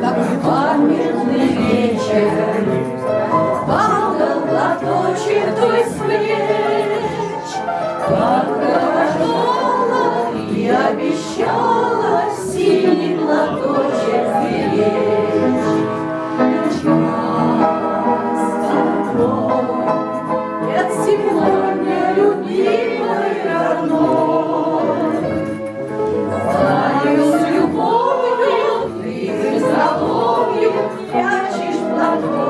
как в памятный вечер. Падал платочек той с плеч, и обещала синий платочек беречь. Нас с тобой Gracias.